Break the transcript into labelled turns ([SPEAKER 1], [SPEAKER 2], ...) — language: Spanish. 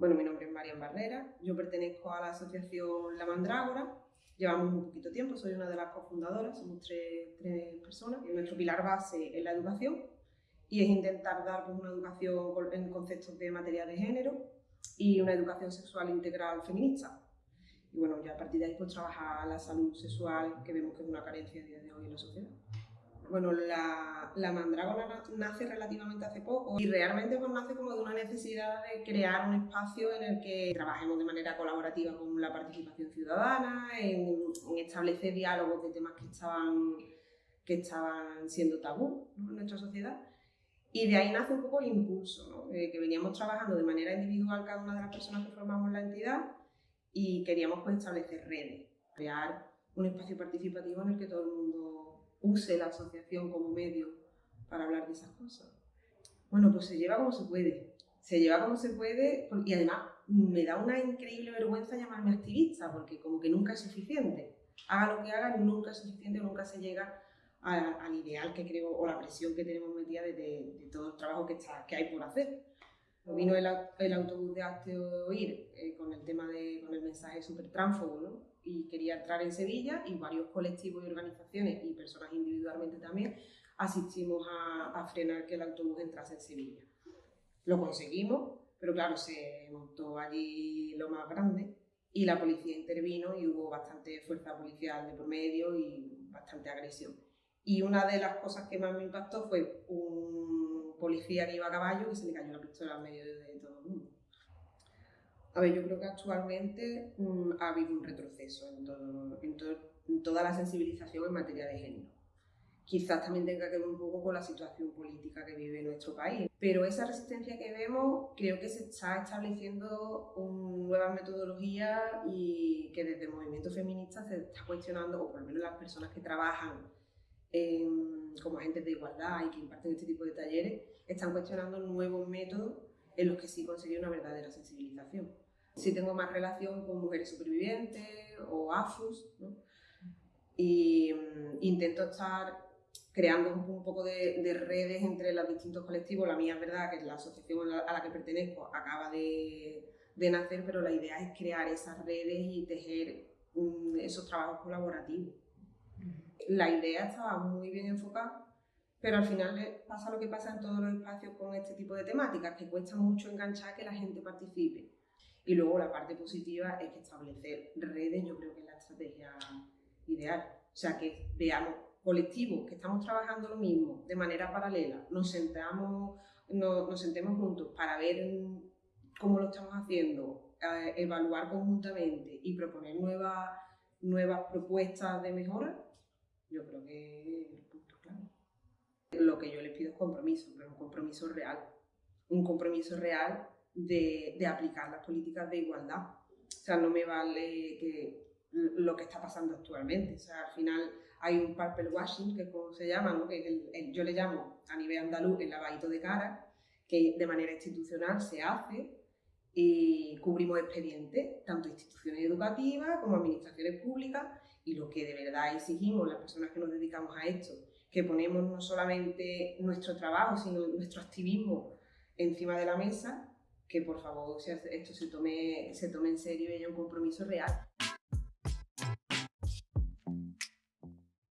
[SPEAKER 1] Bueno, mi nombre es Marian Barrera, yo pertenezco a la asociación La Mandrágora, llevamos un poquito tiempo, soy una de las cofundadoras, somos tres, tres personas. Nuestro pilar base es la educación y es intentar dar pues, una educación en conceptos de materia de género y una educación sexual integral feminista. Y bueno, ya a partir de ahí pues trabajar la salud sexual, que vemos que es una carencia a día de hoy en la sociedad. Bueno, la, la mandrágora nace relativamente hace poco y realmente pues, nace como de una necesidad de crear un espacio en el que trabajemos de manera colaborativa con la participación ciudadana, en, establecer diálogos de temas que estaban, que estaban siendo tabú en nuestra sociedad. Y de ahí nace un poco el impulso, ¿no? que veníamos trabajando de manera individual cada una de las personas que formamos la entidad y queríamos pues, establecer redes, crear un espacio participativo en el que todo el mundo use la asociación como medio para hablar de esas cosas. Bueno, pues se lleva como se puede. Se lleva como se puede y además me da una increíble vergüenza llamarme activista porque como que nunca es suficiente. Haga lo que haga, nunca es suficiente, nunca se llega al ideal que creo o la presión que tenemos metida de, de, todo el trabajo que, hay por hacer. Vino el, autobús de Hazte Oír eh, con el tema de, con el mensaje súper tránfogo, ¿no? Y quería entrar en Sevilla y varios colectivos y organizaciones y personas individualmente también asistimos a, frenar que el autobús entrase en Sevilla. Lo conseguimos, pero claro, se montó allí lo más grande y la policía intervino y hubo bastante fuerza policial de por medio y bastante agresión. Y una de las cosas que más me impactó fue un policía que iba a caballo que se le cayó la pistola en medio de todo el mundo. A ver, yo creo que actualmente mm, ha habido un retroceso en, toda la sensibilización en materia de género. Quizás también tenga que ver un poco con la situación política que vive nuestro país, pero esa resistencia que vemos creo que se está estableciendo nuevas metodologías y que desde el movimiento feminista se está cuestionando, o por lo menos las personas que trabajan como agentes de igualdad y que imparten este tipo de talleres, están cuestionando nuevos métodos en los que sí conseguí una verdadera sensibilización. Sí tengo más relación con mujeres supervivientes o AFUS, ¿no? y mm, intento estar creando un, poco de, redes entre los distintos colectivos. La mía es verdad que la asociación a la, que pertenezco acaba de, de, nacer, pero la idea es crear esas redes y tejer mm, esos trabajos colaborativos. La idea estaba muy bien enfocada pero al final pasa lo que pasa en todos los espacios con este tipo de temáticas, que cuesta mucho enganchar que la gente participe. Y luego la parte positiva es que establecer redes yo creo que es la estrategia ideal. O sea, que veamos colectivos que estamos trabajando lo mismo de manera paralela, nos sentamos, nos, sentemos juntos para ver cómo lo estamos haciendo, eh, evaluar conjuntamente y proponer nuevas, nuevas propuestas de mejora, yo creo que es el punto clave lo que yo les pido es compromiso, pero un compromiso real. Un compromiso real de, de aplicar las políticas de igualdad. O sea, no me vale que lo que está pasando actualmente. O sea, al final hay un purple washing, que es como se llama, ¿no? que yo le llamo a nivel andaluz el lavadito de cara, que de manera institucional se hace y cubrimos expedientes, tanto instituciones educativas como administraciones públicas, y lo que de verdad exigimos las personas que nos dedicamos a esto que ponemos no solamente nuestro trabajo, sino nuestro activismo encima de la mesa, que por favor esto se tome, se tome en serio y haya un compromiso real.